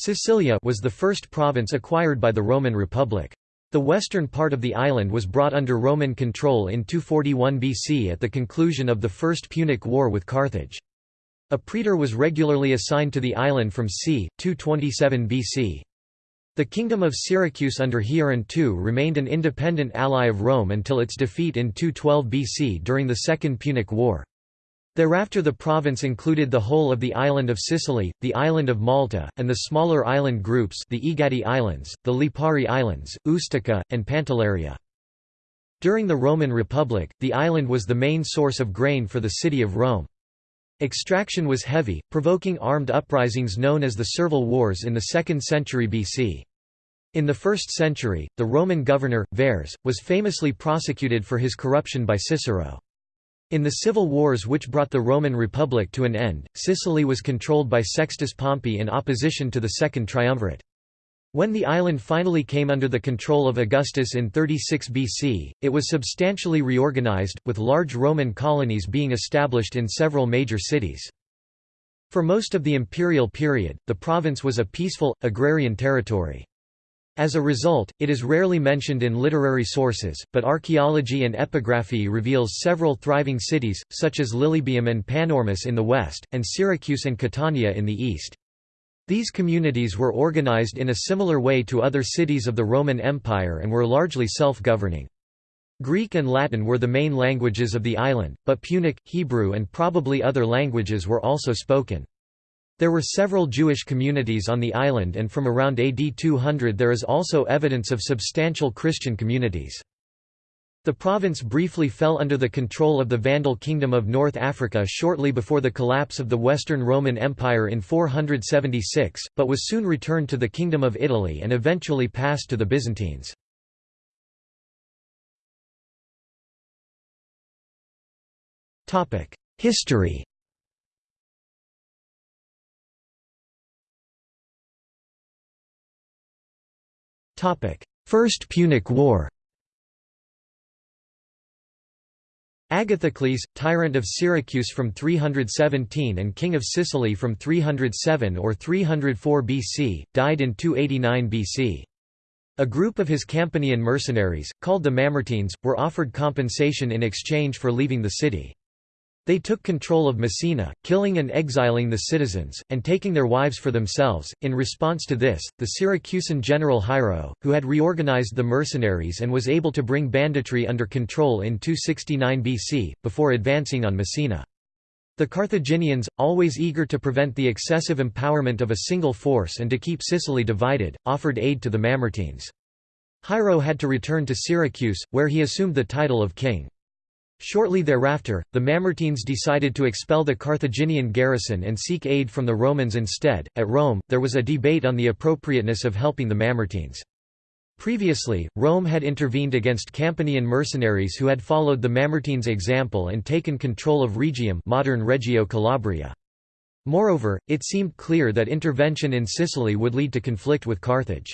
Sicilia was the first province acquired by the Roman Republic. The western part of the island was brought under Roman control in 241 BC at the conclusion of the First Punic War with Carthage. A praetor was regularly assigned to the island from c. 227 BC. The Kingdom of Syracuse under Hieron II remained an independent ally of Rome until its defeat in 212 BC during the Second Punic War. Thereafter the province included the whole of the island of Sicily, the island of Malta, and the smaller island groups the Egadi Islands, the Lipari Islands, Ustica, and Pantelleria. During the Roman Republic, the island was the main source of grain for the city of Rome. Extraction was heavy, provoking armed uprisings known as the Servile Wars in the 2nd century BC. In the 1st century, the Roman governor, Verres, was famously prosecuted for his corruption by Cicero. In the civil wars which brought the Roman Republic to an end, Sicily was controlled by Sextus Pompey in opposition to the Second Triumvirate. When the island finally came under the control of Augustus in 36 BC, it was substantially reorganized, with large Roman colonies being established in several major cities. For most of the imperial period, the province was a peaceful, agrarian territory. As a result, it is rarely mentioned in literary sources, but archaeology and epigraphy reveals several thriving cities, such as Lilybaeum and Panormus in the west, and Syracuse and Catania in the east. These communities were organized in a similar way to other cities of the Roman Empire and were largely self-governing. Greek and Latin were the main languages of the island, but Punic, Hebrew and probably other languages were also spoken. There were several Jewish communities on the island and from around AD 200 there is also evidence of substantial Christian communities. The province briefly fell under the control of the Vandal Kingdom of North Africa shortly before the collapse of the Western Roman Empire in 476, but was soon returned to the Kingdom of Italy and eventually passed to the Byzantines. History First Punic War Agathocles, tyrant of Syracuse from 317 and king of Sicily from 307 or 304 BC, died in 289 BC. A group of his Campanian mercenaries, called the Mamertines, were offered compensation in exchange for leaving the city. They took control of Messina, killing and exiling the citizens, and taking their wives for themselves. In response to this, the Syracusan general Hiero, who had reorganized the mercenaries and was able to bring banditry under control in 269 BC, before advancing on Messina. The Carthaginians, always eager to prevent the excessive empowerment of a single force and to keep Sicily divided, offered aid to the Mamertines. Hiero had to return to Syracuse, where he assumed the title of king. Shortly thereafter, the Mamertines decided to expel the Carthaginian garrison and seek aid from the Romans instead. At Rome, there was a debate on the appropriateness of helping the Mamertines. Previously, Rome had intervened against Campanian mercenaries who had followed the Mamertines' example and taken control of Rhegium modern Reggio Calabria. Moreover, it seemed clear that intervention in Sicily would lead to conflict with Carthage.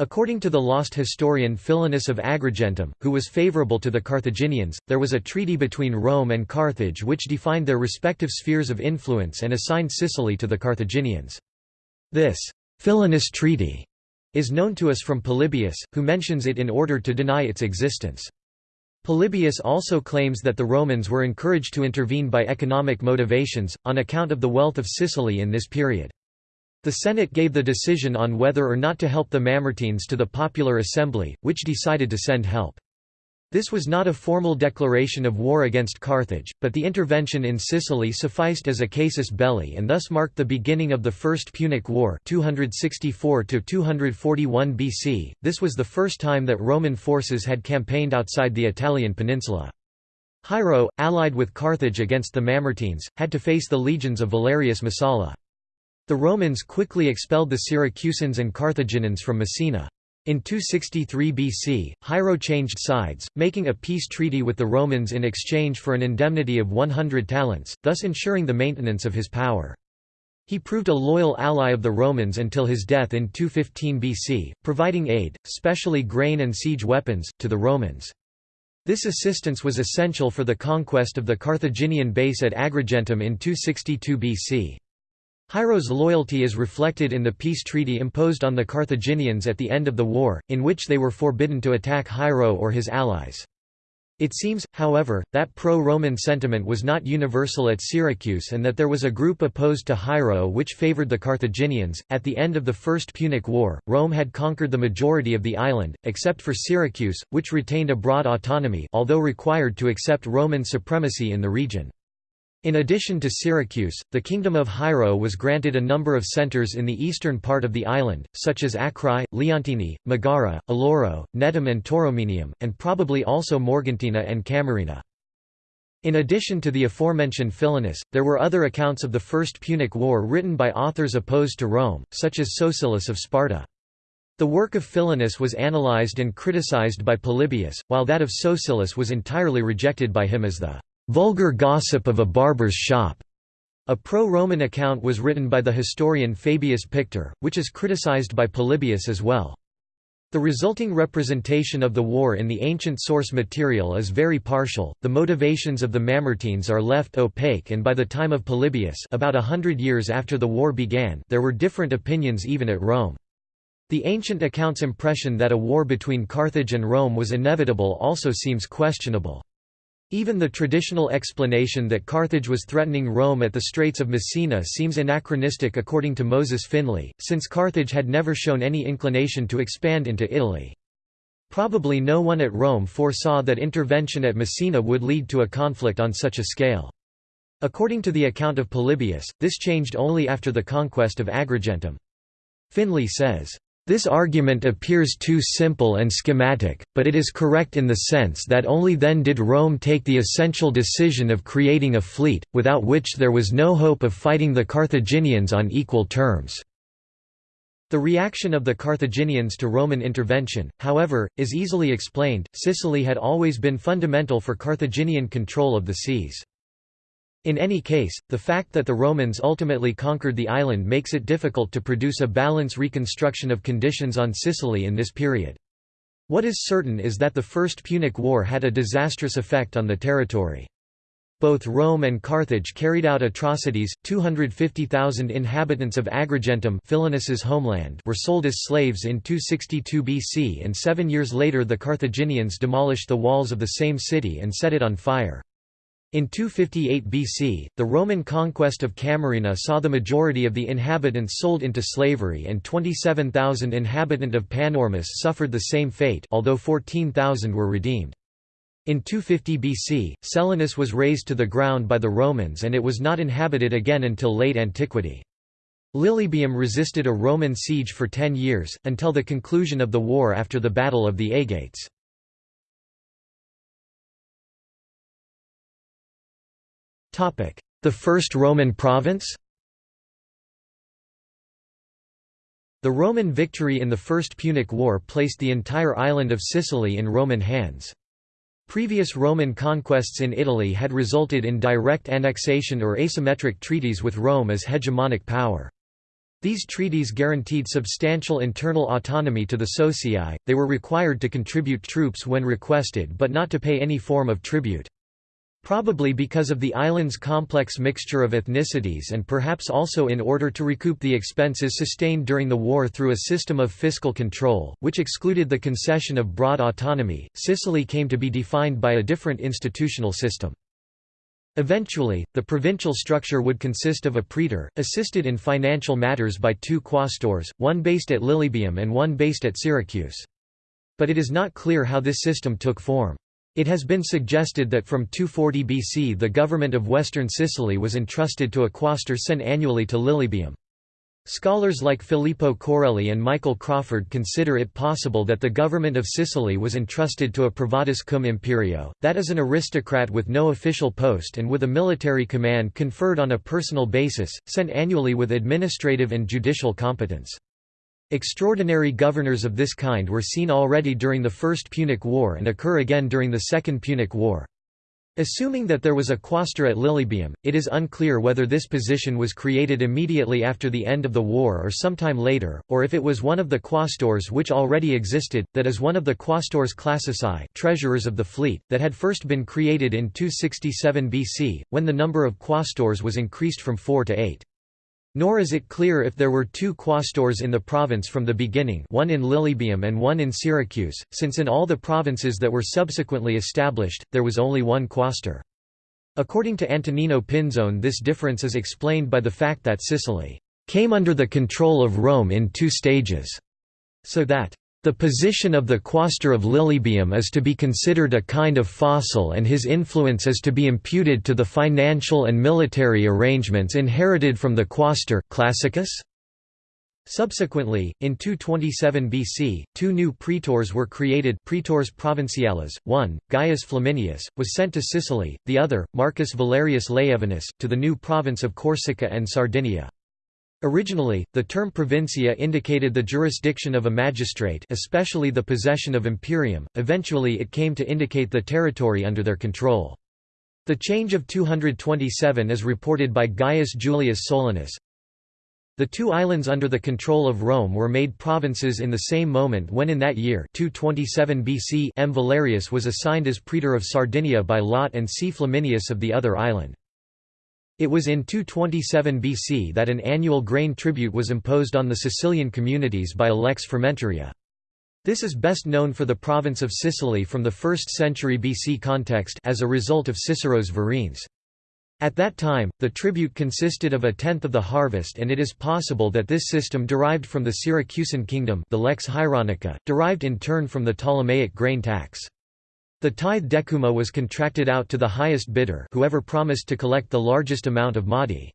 According to the lost historian Philinus of Agrigentum, who was favorable to the Carthaginians, there was a treaty between Rome and Carthage which defined their respective spheres of influence and assigned Sicily to the Carthaginians. This Philinus Treaty is known to us from Polybius, who mentions it in order to deny its existence. Polybius also claims that the Romans were encouraged to intervene by economic motivations, on account of the wealth of Sicily in this period. The Senate gave the decision on whether or not to help the Mamertines to the Popular Assembly, which decided to send help. This was not a formal declaration of war against Carthage, but the intervention in Sicily sufficed as a casus belli and thus marked the beginning of the First Punic War 264 241 BC. This was the first time that Roman forces had campaigned outside the Italian peninsula. Hiero, allied with Carthage against the Mamertines, had to face the legions of Valerius Messala. The Romans quickly expelled the Syracusans and Carthaginians from Messina. In 263 BC, Hiero changed sides, making a peace treaty with the Romans in exchange for an indemnity of 100 talents, thus ensuring the maintenance of his power. He proved a loyal ally of the Romans until his death in 215 BC, providing aid, specially grain and siege weapons, to the Romans. This assistance was essential for the conquest of the Carthaginian base at Agrigentum in 262 BC. Hiero's loyalty is reflected in the peace treaty imposed on the Carthaginians at the end of the war, in which they were forbidden to attack Hiero or his allies. It seems, however, that pro-Roman sentiment was not universal at Syracuse and that there was a group opposed to Hiero which favored the Carthaginians. At the end of the First Punic War, Rome had conquered the majority of the island, except for Syracuse, which retained a broad autonomy although required to accept Roman supremacy in the region. In addition to Syracuse, the Kingdom of Hiero was granted a number of centres in the eastern part of the island, such as Acrae, Leontini, Megara, Aloro, Netum and Tauromenium, and probably also Morgantina and Camarina. In addition to the aforementioned Philinus, there were other accounts of the First Punic War written by authors opposed to Rome, such as Sosilus of Sparta. The work of Philinus was analyzed and criticized by Polybius, while that of Sosilus was entirely rejected by him as the vulgar gossip of a barber's shop. A pro-Roman account was written by the historian Fabius Pictor, which is criticized by Polybius as well. The resulting representation of the war in the ancient source material is very partial, the motivations of the Mamertines are left opaque and by the time of Polybius about a hundred years after the war began there were different opinions even at Rome. The ancient account's impression that a war between Carthage and Rome was inevitable also seems questionable. Even the traditional explanation that Carthage was threatening Rome at the Straits of Messina seems anachronistic according to Moses Finley, since Carthage had never shown any inclination to expand into Italy. Probably no one at Rome foresaw that intervention at Messina would lead to a conflict on such a scale. According to the account of Polybius, this changed only after the conquest of Agrigentum. Finley says, this argument appears too simple and schematic, but it is correct in the sense that only then did Rome take the essential decision of creating a fleet, without which there was no hope of fighting the Carthaginians on equal terms. The reaction of the Carthaginians to Roman intervention, however, is easily explained, Sicily had always been fundamental for Carthaginian control of the seas. In any case, the fact that the Romans ultimately conquered the island makes it difficult to produce a balance reconstruction of conditions on Sicily in this period. What is certain is that the First Punic War had a disastrous effect on the territory. Both Rome and Carthage carried out atrocities. 250,000 inhabitants of Agrigentum, Philinus's homeland, were sold as slaves in 262 BC, and 7 years later the Carthaginians demolished the walls of the same city and set it on fire. In 258 BC, the Roman conquest of Camarina saw the majority of the inhabitants sold into slavery and 27,000 inhabitant of Panormus suffered the same fate although 14,000 were redeemed. In 250 BC, Selinus was razed to the ground by the Romans and it was not inhabited again until late antiquity. Lilybaeum resisted a Roman siege for ten years, until the conclusion of the war after the Battle of the Aegates. The First Roman province The Roman victory in the First Punic War placed the entire island of Sicily in Roman hands. Previous Roman conquests in Italy had resulted in direct annexation or asymmetric treaties with Rome as hegemonic power. These treaties guaranteed substantial internal autonomy to the socii, they were required to contribute troops when requested but not to pay any form of tribute. Probably because of the island's complex mixture of ethnicities and perhaps also in order to recoup the expenses sustained during the war through a system of fiscal control, which excluded the concession of broad autonomy, Sicily came to be defined by a different institutional system. Eventually, the provincial structure would consist of a praetor, assisted in financial matters by two quaestors, one based at Lilybaeum and one based at Syracuse. But it is not clear how this system took form. It has been suggested that from 240 BC the government of western Sicily was entrusted to a quaestor sent annually to Lilybaeum. Scholars like Filippo Coarelli and Michael Crawford consider it possible that the government of Sicily was entrusted to a privatus cum imperio, that is an aristocrat with no official post and with a military command conferred on a personal basis, sent annually with administrative and judicial competence. Extraordinary governors of this kind were seen already during the First Punic War and occur again during the Second Punic War. Assuming that there was a quaestor at Lilybaeum, it is unclear whether this position was created immediately after the end of the war or sometime later, or if it was one of the quaestors which already existed, that is one of the quaestors classici treasurers of the fleet, that had first been created in 267 BC, when the number of quaestors was increased from four to eight. Nor is it clear if there were two quaestors in the province from the beginning one in Lilybaeum and one in Syracuse, since in all the provinces that were subsequently established, there was only one quaestor. According to Antonino Pinzone this difference is explained by the fact that Sicily came under the control of Rome in two stages, so that the position of the quaestor of Lilybaeum is to be considered a kind of fossil and his influence is to be imputed to the financial and military arrangements inherited from the quaestor classicus? Subsequently, in 227 BC, two new praetors were created praetors provinciales, one, Gaius Flaminius, was sent to Sicily, the other, Marcus Valerius Laevinus, to the new province of Corsica and Sardinia. Originally, the term provincia indicated the jurisdiction of a magistrate especially the possession of imperium, eventually it came to indicate the territory under their control. The change of 227 is reported by Gaius Julius Solinus. The two islands under the control of Rome were made provinces in the same moment when in that year 227 BC M. Valerius was assigned as praetor of Sardinia by lot and C. Flaminius of the other island. It was in 227 BC that an annual grain tribute was imposed on the Sicilian communities by a lex frumentaria. This is best known for the province of Sicily from the 1st century BC context as a result of Cicero's Verrines. At that time, the tribute consisted of a tenth of the harvest and it is possible that this system derived from the Syracusan kingdom the lex hieronica, derived in turn from the Ptolemaic grain tax. The tithe decuma was contracted out to the highest bidder whoever promised to collect the largest amount of modi.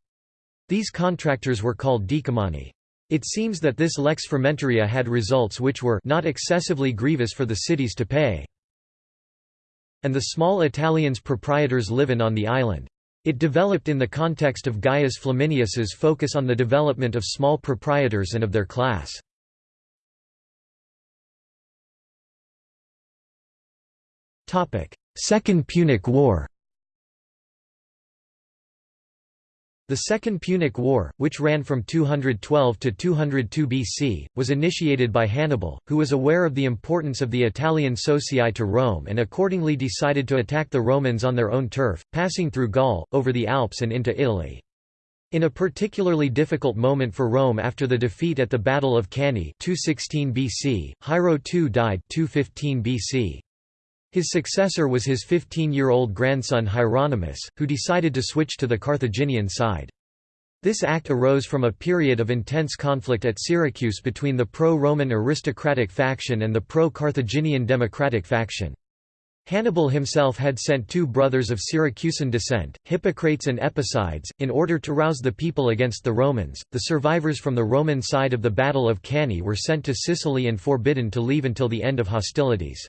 These contractors were called decumani. It seems that this lex frumentaria had results which were not excessively grievous for the cities to pay. And the small Italians proprietors live on the island. It developed in the context of Gaius Flaminius's focus on the development of small proprietors and of their class. Second Punic War The Second Punic War, which ran from 212 to 202 BC, was initiated by Hannibal, who was aware of the importance of the Italian socii to Rome and accordingly decided to attack the Romans on their own turf, passing through Gaul, over the Alps and into Italy. In a particularly difficult moment for Rome after the defeat at the Battle of Cannae 216 BC, Hiero II died 215 BC. His successor was his 15-year-old grandson Hieronymus, who decided to switch to the Carthaginian side. This act arose from a period of intense conflict at Syracuse between the pro-Roman aristocratic faction and the pro-Carthaginian democratic faction. Hannibal himself had sent two brothers of Syracusan descent, Hippocrates and Epicides, in order to rouse the people against the Romans. The survivors from the Roman side of the Battle of Cannae were sent to Sicily and forbidden to leave until the end of hostilities.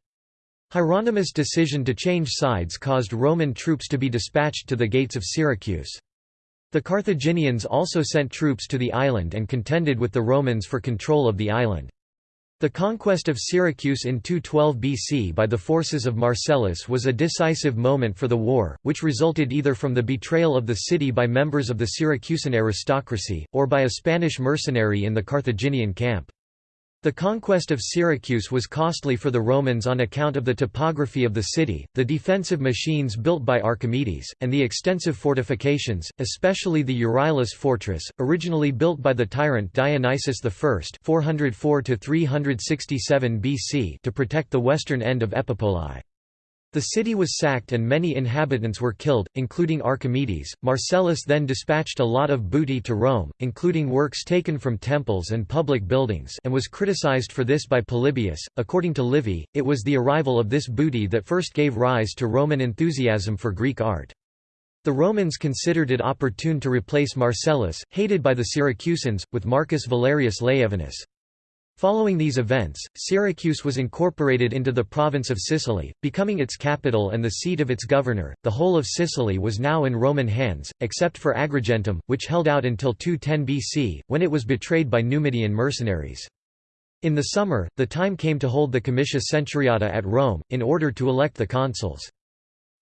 Hieronymus' decision to change sides caused Roman troops to be dispatched to the gates of Syracuse. The Carthaginians also sent troops to the island and contended with the Romans for control of the island. The conquest of Syracuse in 212 BC by the forces of Marcellus was a decisive moment for the war, which resulted either from the betrayal of the city by members of the Syracusan aristocracy, or by a Spanish mercenary in the Carthaginian camp. The conquest of Syracuse was costly for the Romans on account of the topography of the city, the defensive machines built by Archimedes, and the extensive fortifications, especially the Euryalus fortress, originally built by the tyrant Dionysius I 404 BC to protect the western end of Epipolae. The city was sacked and many inhabitants were killed, including Archimedes. Marcellus then dispatched a lot of booty to Rome, including works taken from temples and public buildings, and was criticized for this by Polybius. According to Livy, it was the arrival of this booty that first gave rise to Roman enthusiasm for Greek art. The Romans considered it opportune to replace Marcellus, hated by the Syracusans, with Marcus Valerius Laevinus. Following these events, Syracuse was incorporated into the province of Sicily, becoming its capital and the seat of its governor. The whole of Sicily was now in Roman hands, except for Agrigentum, which held out until 210 BC, when it was betrayed by Numidian mercenaries. In the summer, the time came to hold the comitia centuriata at Rome, in order to elect the consuls.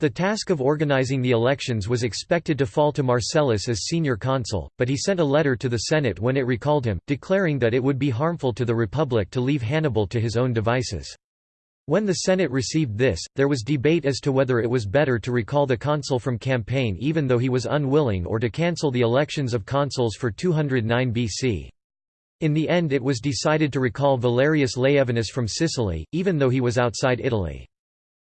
The task of organizing the elections was expected to fall to Marcellus as senior consul, but he sent a letter to the Senate when it recalled him, declaring that it would be harmful to the Republic to leave Hannibal to his own devices. When the Senate received this, there was debate as to whether it was better to recall the consul from campaign even though he was unwilling or to cancel the elections of consuls for 209 BC. In the end it was decided to recall Valerius Laevinus from Sicily, even though he was outside Italy.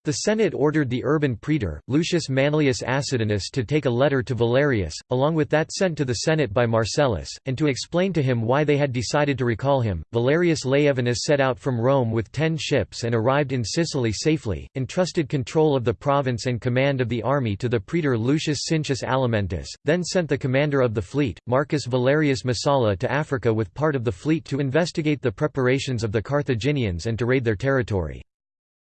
The Senate ordered the urban praetor, Lucius Manlius Acidinus to take a letter to Valerius, along with that sent to the Senate by Marcellus, and to explain to him why they had decided to recall him. Valerius Laevinus set out from Rome with ten ships and arrived in Sicily safely, entrusted control of the province and command of the army to the praetor Lucius Cincius Alimentus, then sent the commander of the fleet, Marcus Valerius Messala to Africa with part of the fleet to investigate the preparations of the Carthaginians and to raid their territory.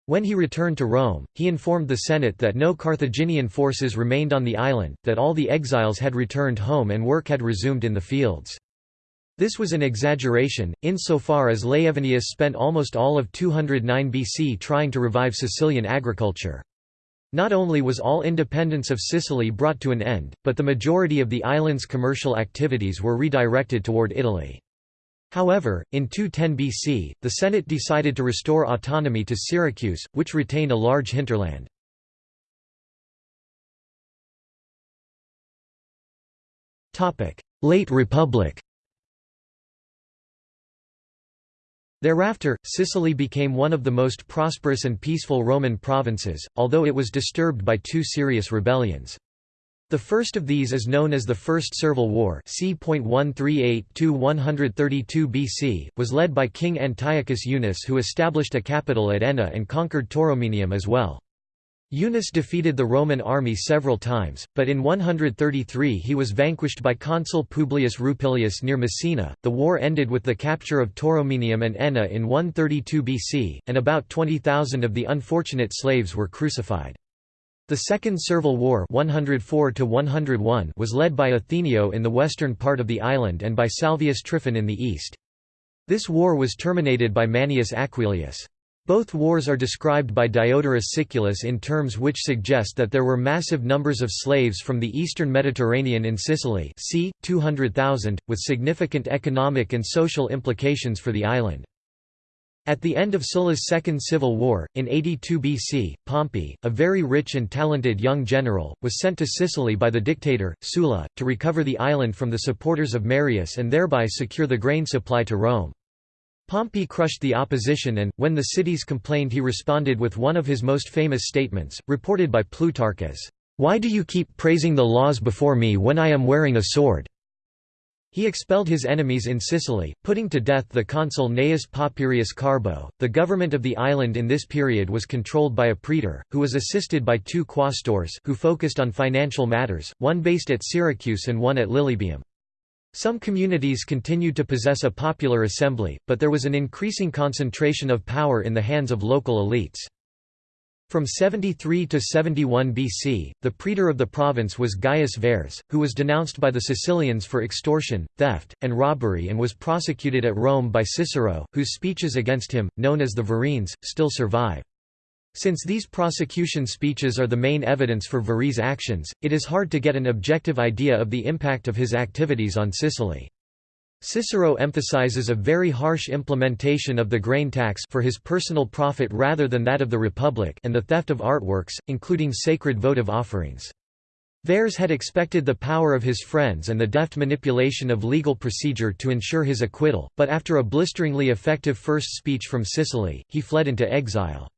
When he returned to Rome, he informed the Senate that no Carthaginian forces remained on the island, that all the exiles had returned home and work had resumed in the fields. This was an exaggeration, insofar as Laevinus spent almost all of 209 BC trying to revive Sicilian agriculture. Not only was all independence of Sicily brought to an end, but the majority of the island's commercial activities were redirected toward Italy. However, in 210 BC, the Senate decided to restore autonomy to Syracuse, which retained a large hinterland. Late Republic Thereafter, Sicily became one of the most prosperous and peaceful Roman provinces, although it was disturbed by two serious rebellions. The first of these is known as the First Servile War c.138–132 BC, was led by King Antiochus Eunus who established a capital at Enna and conquered Tauromenium as well. Eunus defeated the Roman army several times, but in 133 he was vanquished by consul Publius Rupilius near Messina. The war ended with the capture of Tauromenium and Enna in 132 BC, and about 20,000 of the unfortunate slaves were crucified. The Second Servile War 104 was led by Athenio in the western part of the island and by Salvius Tryphon in the east. This war was terminated by Manius Aquilius. Both wars are described by Diodorus Siculus in terms which suggest that there were massive numbers of slaves from the eastern Mediterranean in Sicily c. 200,000, with significant economic and social implications for the island. At the end of Sulla's Second Civil War, in 82 BC, Pompey, a very rich and talented young general, was sent to Sicily by the dictator, Sulla, to recover the island from the supporters of Marius and thereby secure the grain supply to Rome. Pompey crushed the opposition and, when the cities complained he responded with one of his most famous statements, reported by Plutarch as, "'Why do you keep praising the laws before me when I am wearing a sword?' He expelled his enemies in Sicily, putting to death the consul Gnaeus Papirius Carbo. The government of the island in this period was controlled by a praetor, who was assisted by two quaestors who focused on financial matters, one based at Syracuse and one at Lilybaeum. Some communities continued to possess a popular assembly, but there was an increasing concentration of power in the hands of local elites. From 73 to 71 BC, the praetor of the province was Gaius Verres, who was denounced by the Sicilians for extortion, theft, and robbery and was prosecuted at Rome by Cicero, whose speeches against him, known as the Verrines, still survive. Since these prosecution speeches are the main evidence for Verres' actions, it is hard to get an objective idea of the impact of his activities on Sicily. Cicero emphasizes a very harsh implementation of the grain tax for his personal profit rather than that of the Republic and the theft of artworks, including sacred votive offerings. Verres had expected the power of his friends and the deft manipulation of legal procedure to ensure his acquittal, but after a blisteringly effective first speech from Sicily, he fled into exile.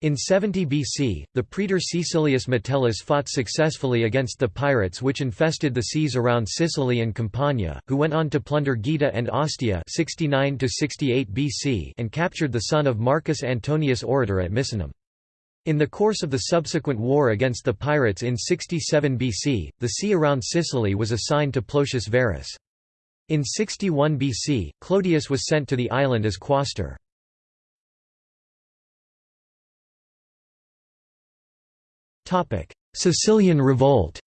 In 70 BC, the praetor Caecilius Metellus fought successfully against the pirates which infested the seas around Sicily and Campania, who went on to plunder Gaeta and Ostia 69 BC and captured the son of Marcus Antonius Orator at Misenum. In the course of the subsequent war against the pirates in 67 BC, the sea around Sicily was assigned to Plotius Verus. In 61 BC, Clodius was sent to the island as quaestor. Sicilian revolt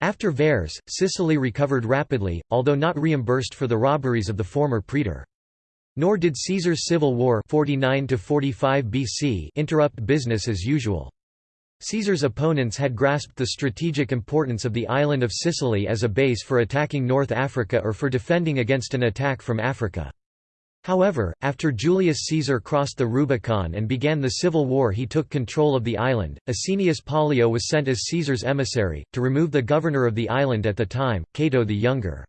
After Verres, Sicily recovered rapidly, although not reimbursed for the robberies of the former praetor. Nor did Caesar's civil war 49 BC interrupt business as usual. Caesar's opponents had grasped the strategic importance of the island of Sicily as a base for attacking North Africa or for defending against an attack from Africa. However, after Julius Caesar crossed the Rubicon and began the civil war he took control of the island. Asinius Pollio was sent as Caesar's emissary, to remove the governor of the island at the time, Cato the Younger.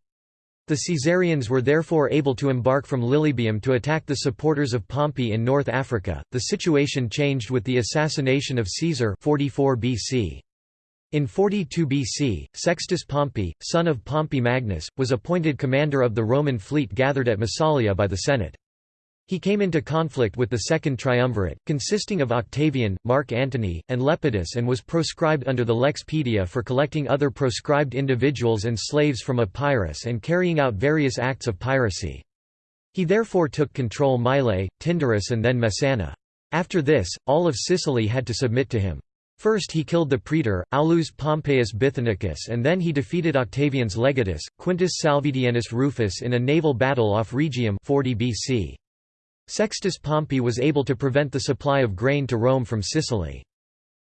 The Caesarians were therefore able to embark from Lilybaeum to attack the supporters of Pompey in North Africa. The situation changed with the assassination of Caesar 44 BC. In 42 BC, Sextus Pompey, son of Pompey Magnus, was appointed commander of the Roman fleet gathered at Massalia by the Senate. He came into conflict with the Second Triumvirate, consisting of Octavian, Mark Antony, and Lepidus and was proscribed under the Lex Pedia for collecting other proscribed individuals and slaves from Epirus and carrying out various acts of piracy. He therefore took control of Mylae, Tyndarus and then Messana. After this, all of Sicily had to submit to him. First he killed the praetor, Aulus Pompeius Bithynicus and then he defeated Octavian's legatus, Quintus Salvidienus Rufus in a naval battle off Rhegium 40 BC. Sextus Pompey was able to prevent the supply of grain to Rome from Sicily.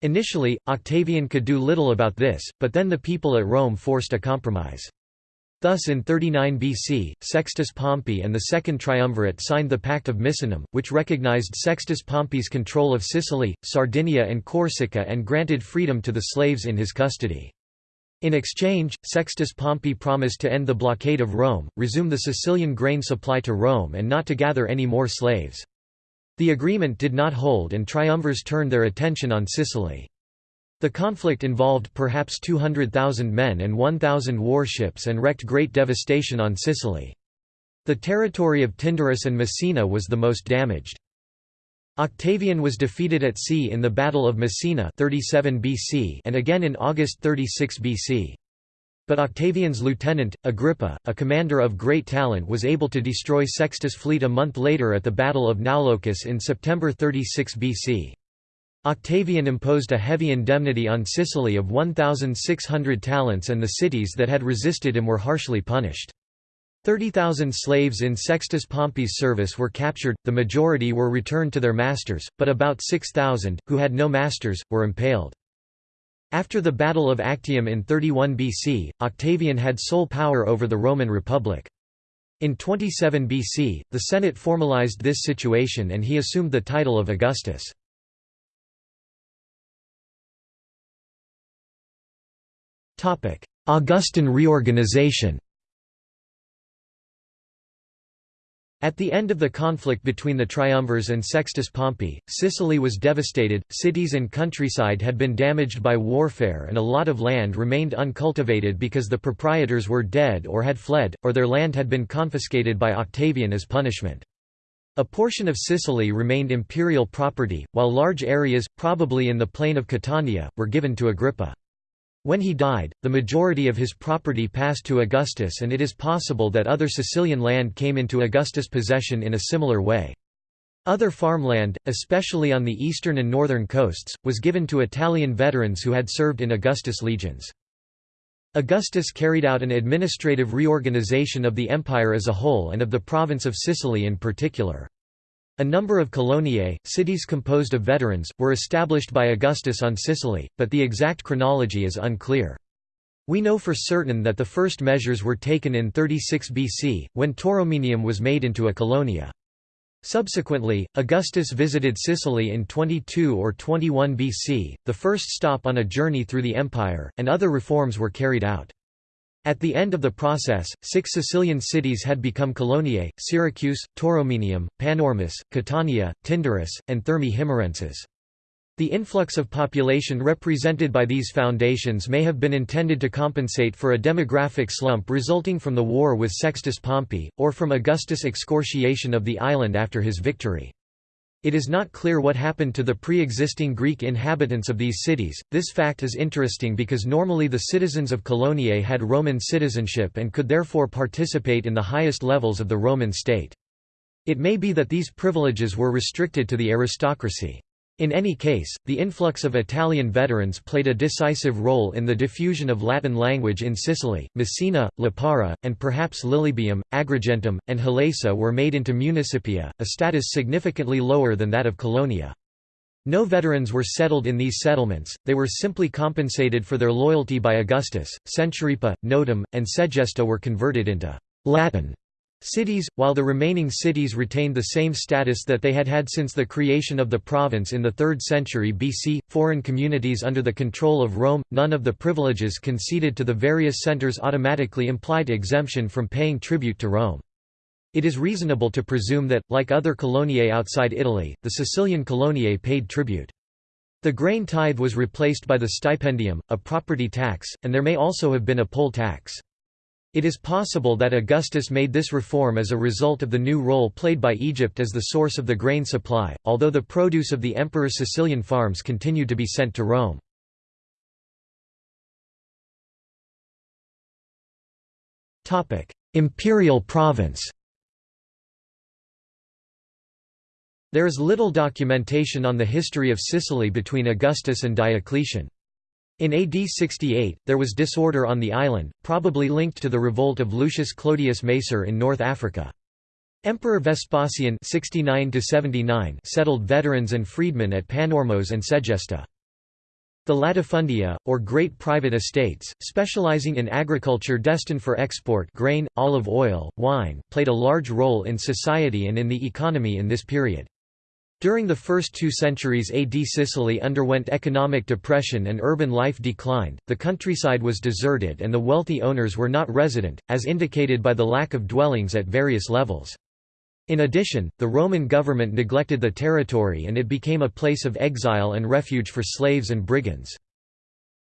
Initially, Octavian could do little about this, but then the people at Rome forced a compromise. Thus in 39 BC, Sextus Pompey and the Second Triumvirate signed the Pact of Misenum, which recognized Sextus Pompey's control of Sicily, Sardinia and Corsica and granted freedom to the slaves in his custody. In exchange, Sextus Pompey promised to end the blockade of Rome, resume the Sicilian grain supply to Rome and not to gather any more slaves. The agreement did not hold and triumvirs turned their attention on Sicily. The conflict involved perhaps 200,000 men and 1,000 warships and wreaked great devastation on Sicily. The territory of Tyndarus and Messina was the most damaged. Octavian was defeated at sea in the Battle of Messina 37 BC and again in August 36 BC. But Octavian's lieutenant, Agrippa, a commander of great talent was able to destroy Sextus' fleet a month later at the Battle of Naulochus in September 36 BC. Octavian imposed a heavy indemnity on Sicily of 1,600 talents and the cities that had resisted him were harshly punished. 30,000 slaves in Sextus Pompey's service were captured, the majority were returned to their masters, but about 6,000, who had no masters, were impaled. After the Battle of Actium in 31 BC, Octavian had sole power over the Roman Republic. In 27 BC, the Senate formalized this situation and he assumed the title of Augustus. Augustan reorganization At the end of the conflict between the triumvirs and Sextus Pompey, Sicily was devastated, cities and countryside had been damaged by warfare and a lot of land remained uncultivated because the proprietors were dead or had fled, or their land had been confiscated by Octavian as punishment. A portion of Sicily remained imperial property, while large areas, probably in the plain of Catania, were given to Agrippa. When he died, the majority of his property passed to Augustus and it is possible that other Sicilian land came into Augustus' possession in a similar way. Other farmland, especially on the eastern and northern coasts, was given to Italian veterans who had served in Augustus' legions. Augustus carried out an administrative reorganization of the empire as a whole and of the province of Sicily in particular. A number of coloniae, cities composed of veterans, were established by Augustus on Sicily, but the exact chronology is unclear. We know for certain that the first measures were taken in 36 BC, when Tauromenium was made into a colonia. Subsequently, Augustus visited Sicily in 22 or 21 BC, the first stop on a journey through the empire, and other reforms were carried out. At the end of the process, six Sicilian cities had become coloniae, Syracuse, Tauromenium, Panormus, Catania, Tyndarus, and Thermae Himarenses. The influx of population represented by these foundations may have been intended to compensate for a demographic slump resulting from the war with Sextus Pompey, or from Augustus' excoriation of the island after his victory. It is not clear what happened to the pre-existing Greek inhabitants of these cities. This fact is interesting because normally the citizens of Coloniae had Roman citizenship and could therefore participate in the highest levels of the Roman state. It may be that these privileges were restricted to the aristocracy. In any case, the influx of Italian veterans played a decisive role in the diffusion of Latin language in Sicily. Messina, Lipara, and perhaps Lilybaeum, Agrigentum, and Halesa were made into municipia, a status significantly lower than that of Colonia. No veterans were settled in these settlements, they were simply compensated for their loyalty by Augustus. Centuripa, Notum, and Segesta were converted into Latin Cities, while the remaining cities retained the same status that they had had since the creation of the province in the 3rd century BC, foreign communities under the control of Rome, none of the privileges conceded to the various centres automatically implied exemption from paying tribute to Rome. It is reasonable to presume that, like other coloniae outside Italy, the Sicilian coloniae paid tribute. The grain tithe was replaced by the stipendium, a property tax, and there may also have been a poll tax. It is possible that Augustus made this reform as a result of the new role played by Egypt as the source of the grain supply, although the produce of the emperor's Sicilian farms continued to be sent to Rome. Imperial province There is little documentation on the history of Sicily between Augustus and Diocletian. In AD 68, there was disorder on the island, probably linked to the revolt of Lucius Clodius Macer in North Africa. Emperor Vespasian 69 settled veterans and freedmen at Panormos and Segesta. The latifundia, or great private estates, specializing in agriculture destined for export grain, olive oil, wine, played a large role in society and in the economy in this period. During the first two centuries AD Sicily underwent economic depression and urban life declined, the countryside was deserted and the wealthy owners were not resident, as indicated by the lack of dwellings at various levels. In addition, the Roman government neglected the territory and it became a place of exile and refuge for slaves and brigands.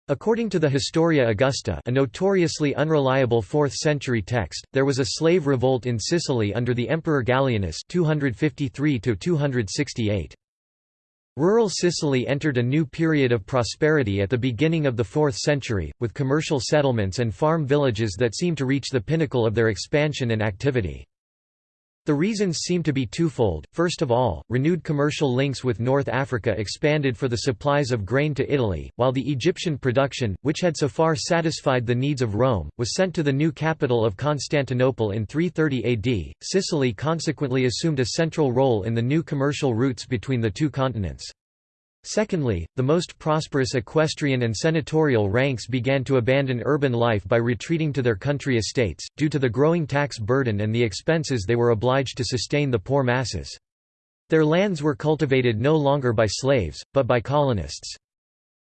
According to the Historia Augusta a notoriously unreliable 4th-century text, there was a slave revolt in Sicily under the Emperor Gallienus 253 Rural Sicily entered a new period of prosperity at the beginning of the 4th century, with commercial settlements and farm villages that seemed to reach the pinnacle of their expansion and activity. The reasons seem to be twofold, first of all, renewed commercial links with North Africa expanded for the supplies of grain to Italy, while the Egyptian production, which had so far satisfied the needs of Rome, was sent to the new capital of Constantinople in 330 AD. Sicily consequently assumed a central role in the new commercial routes between the two continents. Secondly, the most prosperous equestrian and senatorial ranks began to abandon urban life by retreating to their country estates, due to the growing tax burden and the expenses they were obliged to sustain the poor masses. Their lands were cultivated no longer by slaves, but by colonists.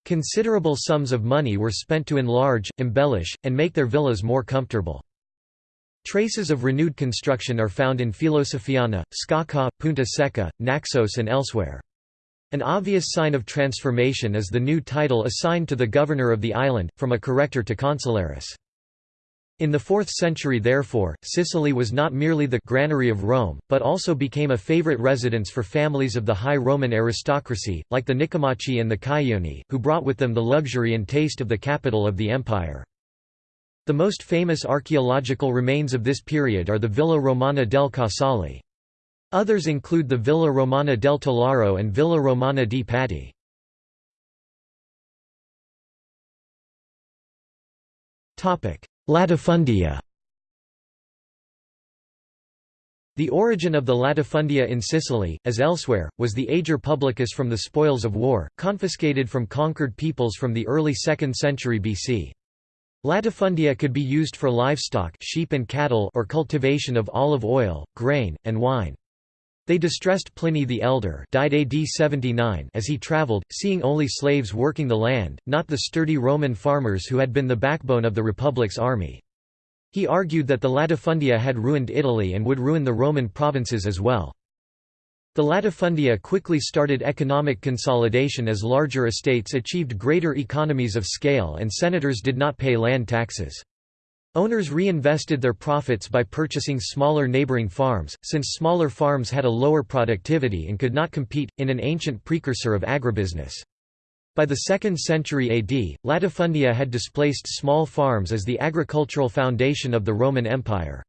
Considerable sums of money were spent to enlarge, embellish, and make their villas more comfortable. Traces of renewed construction are found in Philosophiana, Sciacca, Punta Secca, Naxos and elsewhere. An obvious sign of transformation is the new title assigned to the governor of the island, from a corrector to consularis. In the 4th century therefore, Sicily was not merely the granary of Rome, but also became a favorite residence for families of the high Roman aristocracy, like the Nicomachi and the Ceionii, who brought with them the luxury and taste of the capital of the empire. The most famous archaeological remains of this period are the Villa Romana del Casale. Others include the Villa Romana del Tolaro and Villa Romana di Patti. Latifundia The origin of the latifundia in Sicily, as elsewhere, was the ager publicus from the spoils of war, confiscated from conquered peoples from the early 2nd century BC. Latifundia could be used for livestock sheep and cattle or cultivation of olive oil, grain, and wine. They distressed Pliny the Elder died AD 79 as he traveled, seeing only slaves working the land, not the sturdy Roman farmers who had been the backbone of the Republic's army. He argued that the latifundia had ruined Italy and would ruin the Roman provinces as well. The latifundia quickly started economic consolidation as larger estates achieved greater economies of scale and senators did not pay land taxes. Owners reinvested their profits by purchasing smaller neighboring farms, since smaller farms had a lower productivity and could not compete, in an ancient precursor of agribusiness. By the 2nd century AD, latifundia had displaced small farms as the agricultural foundation of the Roman Empire.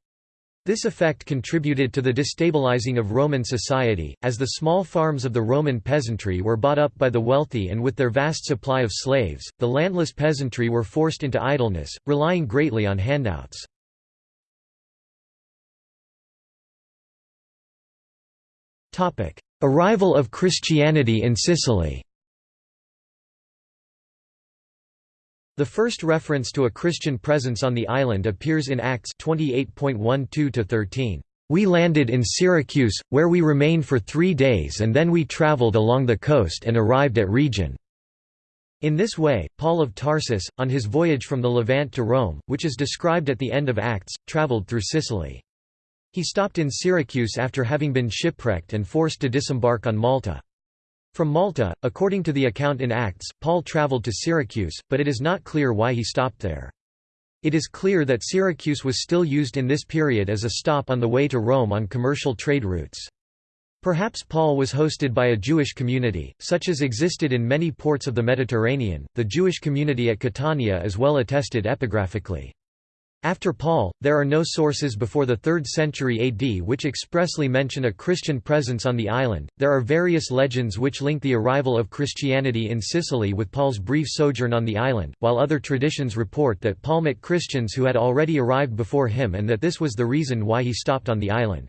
This effect contributed to the destabilizing of Roman society, as the small farms of the Roman peasantry were bought up by the wealthy and with their vast supply of slaves, the landless peasantry were forced into idleness, relying greatly on handouts. Arrival of Christianity in Sicily The first reference to a Christian presence on the island appears in Acts 28.12-13. We landed in Syracuse, where we remained for three days and then we travelled along the coast and arrived at Rhegium. In this way, Paul of Tarsus, on his voyage from the Levant to Rome, which is described at the end of Acts, travelled through Sicily. He stopped in Syracuse after having been shipwrecked and forced to disembark on Malta. From Malta, according to the account in Acts, Paul travelled to Syracuse, but it is not clear why he stopped there. It is clear that Syracuse was still used in this period as a stop on the way to Rome on commercial trade routes. Perhaps Paul was hosted by a Jewish community, such as existed in many ports of the Mediterranean. The Jewish community at Catania is well attested epigraphically. After Paul, there are no sources before the 3rd century AD which expressly mention a Christian presence on the island. There are various legends which link the arrival of Christianity in Sicily with Paul's brief sojourn on the island, while other traditions report that Paul met Christians who had already arrived before him and that this was the reason why he stopped on the island.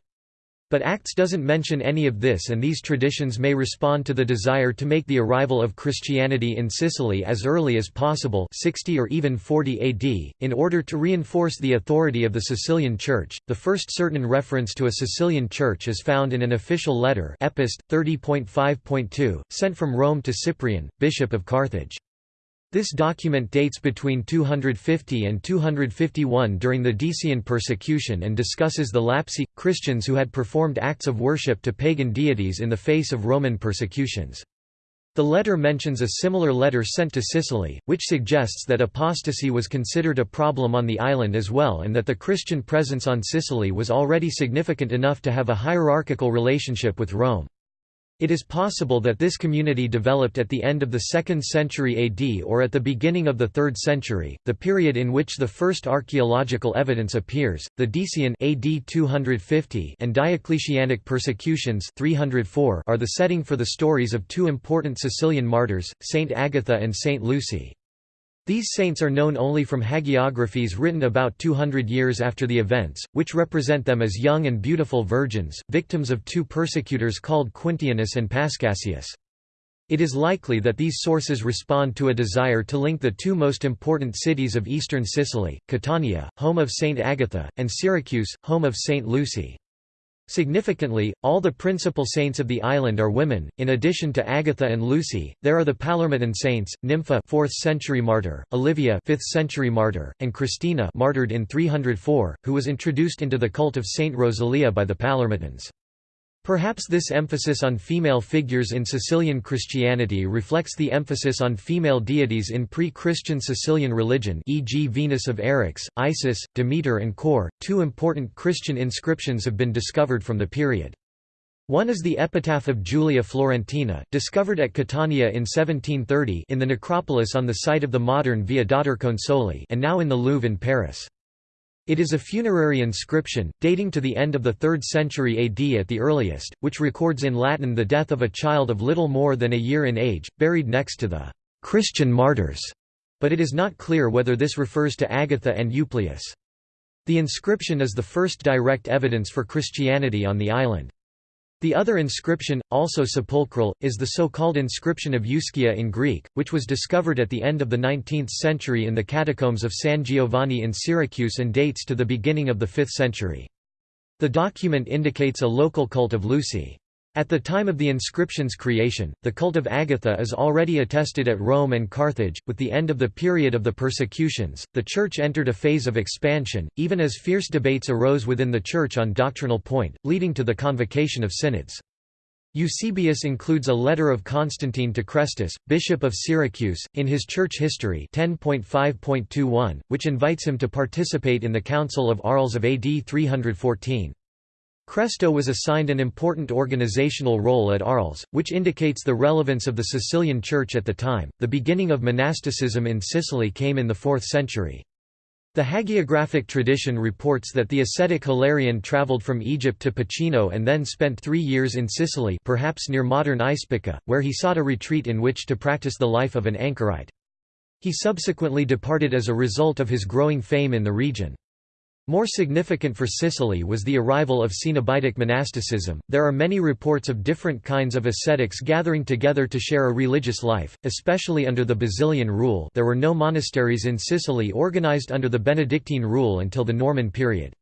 But Acts doesn't mention any of this and these traditions may respond to the desire to make the arrival of Christianity in Sicily as early as possible 60 or even 40 AD, in order to reinforce the authority of the Sicilian Church. The first certain reference to a Sicilian church is found in an official letter Epist 30.5.2, sent from Rome to Cyprian, bishop of Carthage. This document dates between 250 and 251 during the Decian persecution and discusses the Lapsi, Christians who had performed acts of worship to pagan deities in the face of Roman persecutions. The letter mentions a similar letter sent to Sicily, which suggests that apostasy was considered a problem on the island as well and that the Christian presence on Sicily was already significant enough to have a hierarchical relationship with Rome. It is possible that this community developed at the end of the 2nd century AD or at the beginning of the 3rd century, the period in which the first archaeological evidence appears. The Decian AD 250 and Diocletianic persecutions 304 are the setting for the stories of two important Sicilian martyrs, Saint Agatha and Saint Lucy. These saints are known only from hagiographies written about 200 years after the events, which represent them as young and beautiful virgins, victims of two persecutors called Quintianus and Pascasius. It is likely that these sources respond to a desire to link the two most important cities of eastern Sicily, Catania, home of Saint Agatha, and Syracuse, home of Saint Lucy. Significantly, all the principal saints of the island are women. In addition to Agatha and Lucy, there are the Palermitan saints: Nympha, 4th century martyr; Olivia, 5th century martyr; and Christina, martyred in 304, who was introduced into the cult of Saint Rosalia by the Palermitans. Perhaps this emphasis on female figures in Sicilian Christianity reflects the emphasis on female deities in pre-Christian Sicilian religion e.g. Venus of Eryx, Isis, Demeter and Kore. Two important Christian inscriptions have been discovered from the period. One is the epitaph of Julia Florentina, discovered at Catania in 1730 in the necropolis on the site of the modern Via Dottor Consoli and now in the Louvre in Paris. It is a funerary inscription, dating to the end of the 3rd century AD at the earliest, which records in Latin the death of a child of little more than a year in age, buried next to the Christian martyrs, but it is not clear whether this refers to Agatha and Euplius. The inscription is the first direct evidence for Christianity on the island. The other inscription, also sepulchral, is the so-called inscription of Euskia in Greek, which was discovered at the end of the 19th century in the catacombs of San Giovanni in Syracuse and dates to the beginning of the 5th century. The document indicates a local cult of Lucy. At the time of the inscription's creation, the cult of Agatha is already attested at Rome and Carthage. With the end of the period of the persecutions, the Church entered a phase of expansion, even as fierce debates arose within the Church on doctrinal point, leading to the convocation of synods. Eusebius includes a letter of Constantine to Chrestus, bishop of Syracuse, in his church history 10.5.21, which invites him to participate in the Council of Arles of AD 314. Cresto was assigned an important organizational role at Arles, which indicates the relevance of the Sicilian Church at the time. The beginning of monasticism in Sicily came in the 4th century. The hagiographic tradition reports that the ascetic Hilarion travelled from Egypt to Pachino and then spent three years in Sicily perhaps near modern Ispica, where he sought a retreat in which to practice the life of an anchorite. He subsequently departed as a result of his growing fame in the region. More significant for Sicily was the arrival of Cenobitic monasticism. There are many reports of different kinds of ascetics gathering together to share a religious life, especially under the Basilian rule. There were no monasteries in Sicily organized under the Benedictine rule until the Norman period.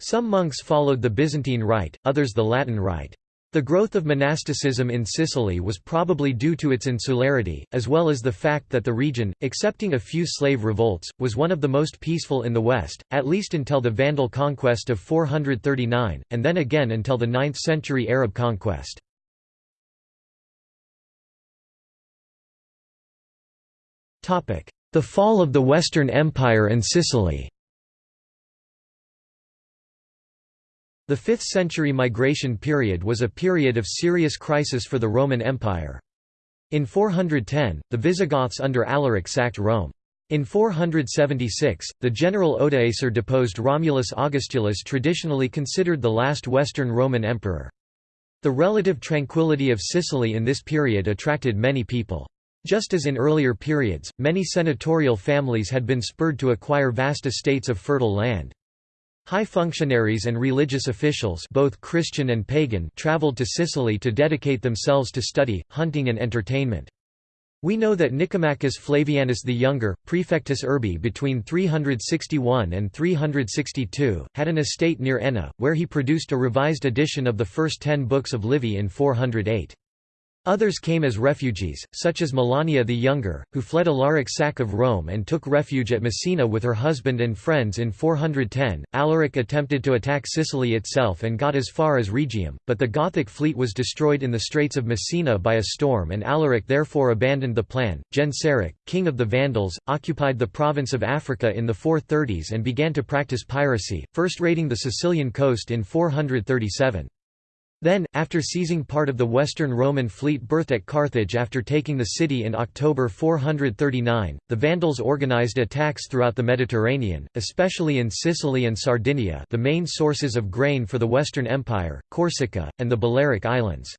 Some monks followed the Byzantine rite, others the Latin rite. The growth of monasticism in Sicily was probably due to its insularity, as well as the fact that the region, excepting a few slave revolts, was one of the most peaceful in the West, at least until the Vandal conquest of 439, and then again until the 9th century Arab conquest. The fall of the Western Empire and Sicily The 5th century migration period was a period of serious crisis for the Roman Empire. In 410, the Visigoths under Alaric sacked Rome. In 476, the general Odoacer deposed Romulus Augustulus traditionally considered the last Western Roman emperor. The relative tranquility of Sicily in this period attracted many people. Just as in earlier periods, many senatorial families had been spurred to acquire vast estates of fertile land. High functionaries and religious officials both Christian and pagan traveled to Sicily to dedicate themselves to study, hunting and entertainment. We know that Nicomachus Flavianus the Younger, Praefectus Urbi between 361 and 362, had an estate near Enna, where he produced a revised edition of the first ten books of Livy in 408. Others came as refugees, such as Melania the Younger, who fled Alaric's sack of Rome and took refuge at Messina with her husband and friends in 410. Alaric attempted to attack Sicily itself and got as far as Rhegium, but the Gothic fleet was destroyed in the Straits of Messina by a storm and Alaric therefore abandoned the plan. Genseric, king of the Vandals, occupied the province of Africa in the 430s and began to practice piracy, first raiding the Sicilian coast in 437. Then, after seizing part of the Western Roman fleet berthed at Carthage after taking the city in October 439, the Vandals organized attacks throughout the Mediterranean, especially in Sicily and Sardinia the main sources of grain for the Western Empire, Corsica, and the Balearic Islands.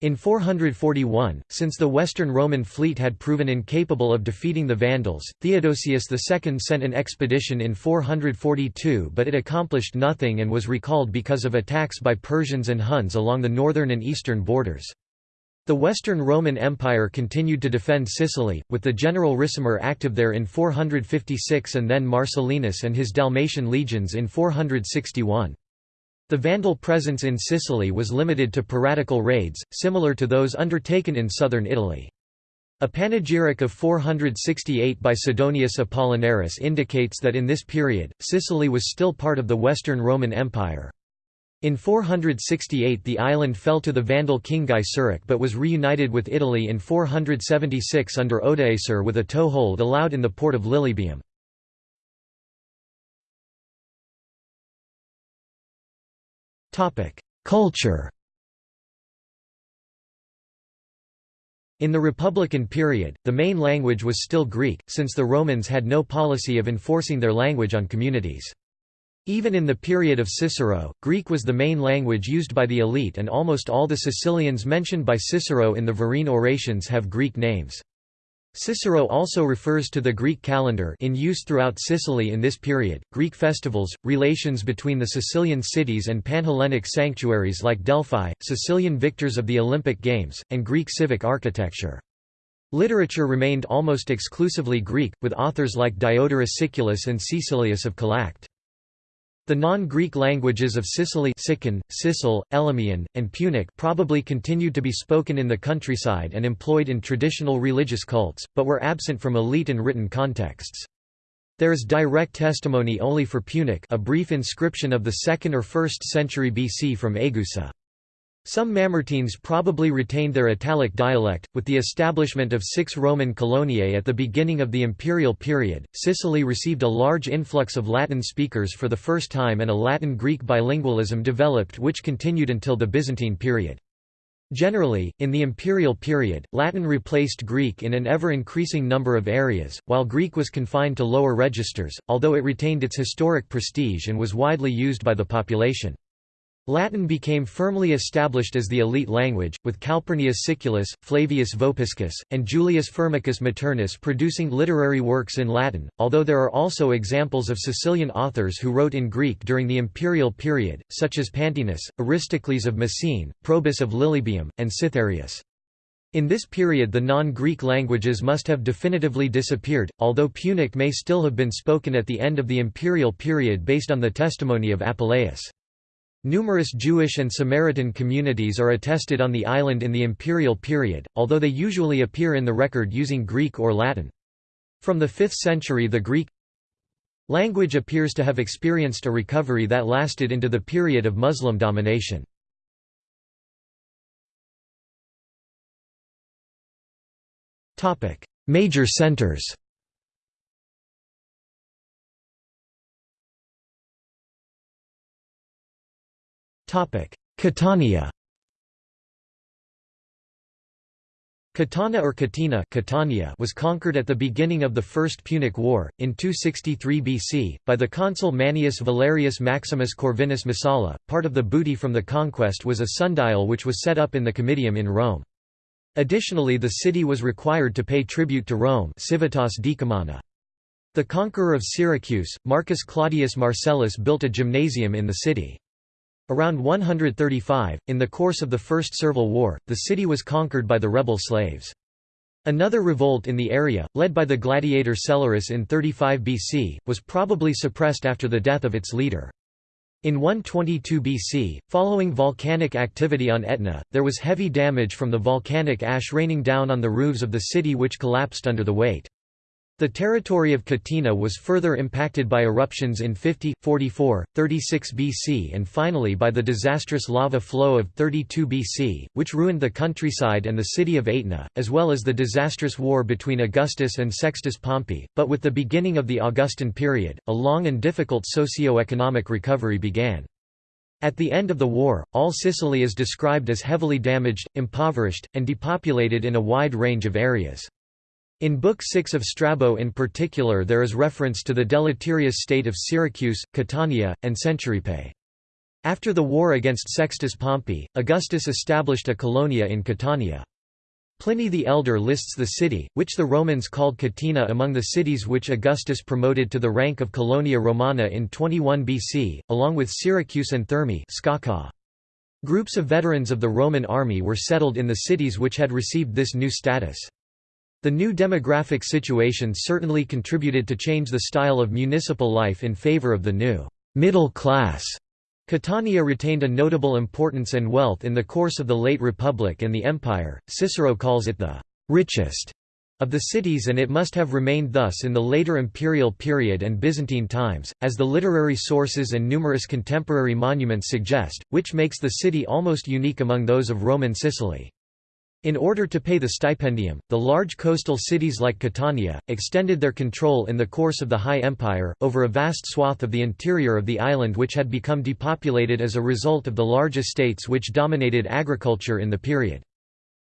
In 441, since the Western Roman fleet had proven incapable of defeating the Vandals, Theodosius II sent an expedition in 442 but it accomplished nothing and was recalled because of attacks by Persians and Huns along the northern and eastern borders. The Western Roman Empire continued to defend Sicily, with the general Ricimer active there in 456 and then Marcellinus and his Dalmatian legions in 461. The Vandal presence in Sicily was limited to piratical raids, similar to those undertaken in southern Italy. A panegyric of 468 by Sidonius Apollinaris indicates that in this period, Sicily was still part of the Western Roman Empire. In 468 the island fell to the Vandal king Gaiseric but was reunited with Italy in 476 under Odoacer with a toehold allowed in the port of Lilybaeum. Culture In the Republican period, the main language was still Greek, since the Romans had no policy of enforcing their language on communities. Even in the period of Cicero, Greek was the main language used by the elite and almost all the Sicilians mentioned by Cicero in the Verrine orations have Greek names. Cicero also refers to the Greek calendar in use throughout Sicily in this period, Greek festivals, relations between the Sicilian cities and Panhellenic sanctuaries like Delphi, Sicilian victors of the Olympic Games, and Greek civic architecture. Literature remained almost exclusively Greek, with authors like Diodorus Siculus and Caecilius of Calacte. The non-Greek languages of Sicily Sican, Sicel, Elymian, and Punic probably continued to be spoken in the countryside and employed in traditional religious cults, but were absent from elite and written contexts. There is direct testimony only for Punic a brief inscription of the 2nd or 1st century BC from Agusa. Some Mamertines probably retained their Italic dialect. With the establishment of six Roman coloniae at the beginning of the imperial period, Sicily received a large influx of Latin speakers for the first time and a Latin-Greek bilingualism developed which continued until the Byzantine period. Generally, in the imperial period, Latin replaced Greek in an ever-increasing number of areas, while Greek was confined to lower registers, although it retained its historic prestige and was widely used by the population. Latin became firmly established as the elite language, with Calpurnius Siculus, Flavius Vopiscus, and Julius Firmicus Maternus producing literary works in Latin, although there are also examples of Sicilian authors who wrote in Greek during the imperial period, such as Pantaenus, Aristocles of Messene, Probus of Lilybaeum, and Cythereus. In this period the non-Greek languages must have definitively disappeared, although Punic may still have been spoken at the end of the imperial period based on the testimony of Apuleius. Numerous Jewish and Samaritan communities are attested on the island in the imperial period, although they usually appear in the record using Greek or Latin. From the 5th century the Greek language appears to have experienced a recovery that lasted into the period of Muslim domination. Major centers. Catania. Catana or Catina Catania was conquered at the beginning of the First Punic War, in 263 BC, by the consul Manius Valerius Maximus Corvinus Messala. Part of the booty from the conquest was a sundial which was set up in the Comitium in Rome. Additionally the city was required to pay tribute to Rome civitas. The conqueror of Syracuse, Marcus Claudius Marcellus built a gymnasium in the city. Around 135, in the course of the First Servile War, the city was conquered by the rebel slaves. Another revolt in the area, led by the gladiator Selurus in 35 BC, was probably suppressed after the death of its leader. In 122 BC, following volcanic activity on Etna, there was heavy damage from the volcanic ash raining down on the roofs of the city which collapsed under the weight. The territory of Catina was further impacted by eruptions in 50, 44, 36 BC and finally by the disastrous lava flow of 32 BC, which ruined the countryside and the city of Aetna, as well as the disastrous war between Augustus and Sextus Pompey. But with the beginning of the Augustan period, a long and difficult socio-economic recovery began. At the end of the war, all Sicily is described as heavily damaged, impoverished, and depopulated in a wide range of areas. In Book 6 of Strabo in particular there is reference to the deleterious state of Syracuse, Catania, and Centuripe. After the war against Sextus Pompey, Augustus established a colonia in Catania. Pliny the Elder lists the city, which the Romans called Catina among the cities which Augustus promoted to the rank of Colonia Romana in 21 BC, along with Syracuse and Thermae Groups of veterans of the Roman army were settled in the cities which had received this new status. The new demographic situation certainly contributed to change the style of municipal life in favor of the new middle class. Catania retained a notable importance and wealth in the course of the late Republic and the Empire. Cicero calls it the richest of the cities and it must have remained thus in the later imperial period and Byzantine times, as the literary sources and numerous contemporary monuments suggest, which makes the city almost unique among those of Roman Sicily. In order to pay the stipendium, the large coastal cities like Catania, extended their control in the course of the High Empire, over a vast swath of the interior of the island which had become depopulated as a result of the large estates which dominated agriculture in the period.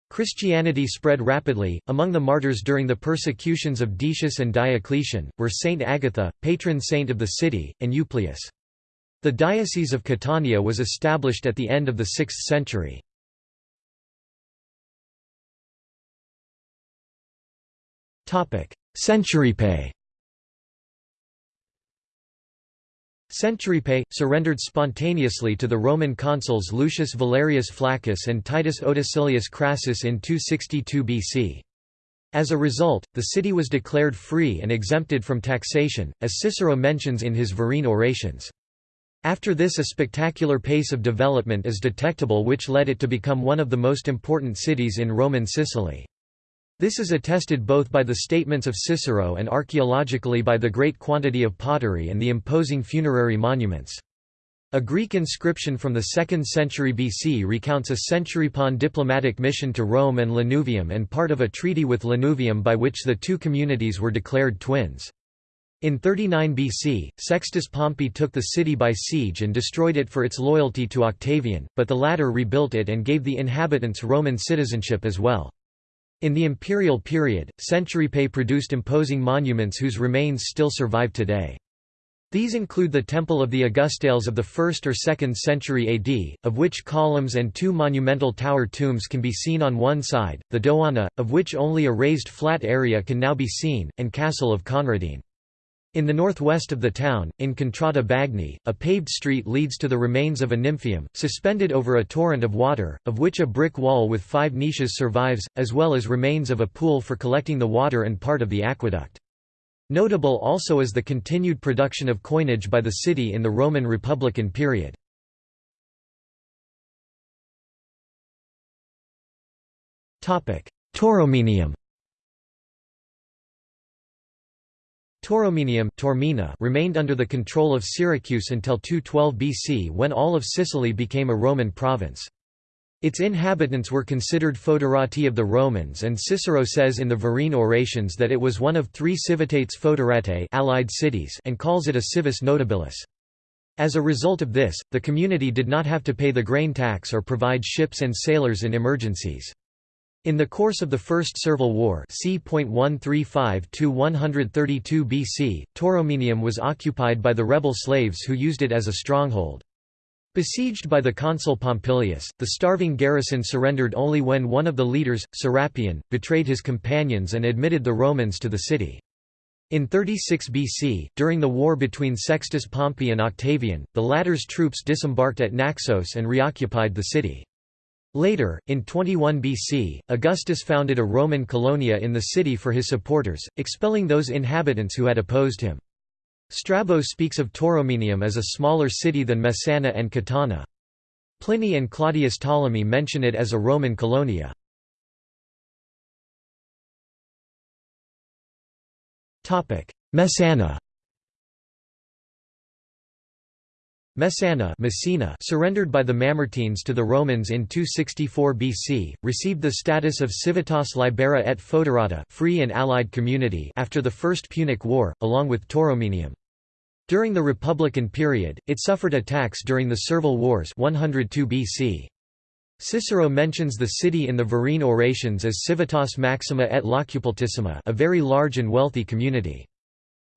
Christianity spread rapidly. Among the martyrs during the persecutions of Decius and Diocletian, were Saint Agatha, patron saint of the city, and Euplius. The Diocese of Catania was established at the end of the 6th century. Centuripe Centuripe, surrendered spontaneously to the Roman consuls Lucius Valerius Flaccus and Titus Otacilius Crassus in 262 BC. As a result, the city was declared free and exempted from taxation, as Cicero mentions in his Verrine orations. After this a spectacular pace of development is detectable which led it to become one of the most important cities in Roman Sicily. This is attested both by the statements of Cicero and archaeologically by the great quantity of pottery and the imposing funerary monuments. A Greek inscription from the 2nd century BC recounts a Centuripan diplomatic mission to Rome and Lanuvium and part of a treaty with Lanuvium by which the two communities were declared twins. In 39 BC, Sextus Pompey took the city by siege and destroyed it for its loyalty to Octavian, but the latter rebuilt it and gave the inhabitants Roman citizenship as well. In the imperial period, Centuripe produced imposing monuments whose remains still survive today. These include the Temple of the Augustales of the 1st or 2nd century AD, of which columns and two monumental tower tombs can be seen on one side, the Dogana, of which only a raised flat area can now be seen, and Castle of Conradin. In the northwest of the town, in Contrada Bagni, a paved street leads to the remains of a nymphaeum, suspended over a torrent of water, of which a brick wall with five niches survives, as well as remains of a pool for collecting the water and part of the aqueduct. Notable also is the continued production of coinage by the city in the Roman Republican period. Tauromenium Tauromenium Taormina remained under the control of Syracuse until 212 BC when all of Sicily became a Roman province. Its inhabitants were considered foederati of the Romans and Cicero says in the Verrine Orations that it was one of three civitates foederatae allied cities and calls it a civis notabilis. As a result of this, the community did not have to pay the grain tax or provide ships and sailors in emergencies. In the course of the First Servile War c. 135–132 BC, Tauromenium was occupied by the rebel slaves who used it as a stronghold. Besieged by the consul Pompilius, the starving garrison surrendered only when one of the leaders, Serapion, betrayed his companions and admitted the Romans to the city. In 36 BC, during the war between Sextus Pompey and Octavian, the latter's troops disembarked at Naxos and reoccupied the city. Later, in 21 BC, Augustus founded a Roman colonia in the city for his supporters, expelling those inhabitants who had opposed him. Strabo speaks of Tauromenium as a smaller city than Messana and Catana. Pliny and Claudius Ptolemy mention it as a Roman colonia. Messana Messana Messina surrendered by the Mamertines to the Romans in 264 BC, received the status of civitas libera et foederata free and allied community after the First Punic War, along with Tauromenium. During the Republican period, it suffered attacks during the Servile Wars 102 BC. Cicero mentions the city in the Verrine Orations as civitas maxima et locupultissima a very large and wealthy community.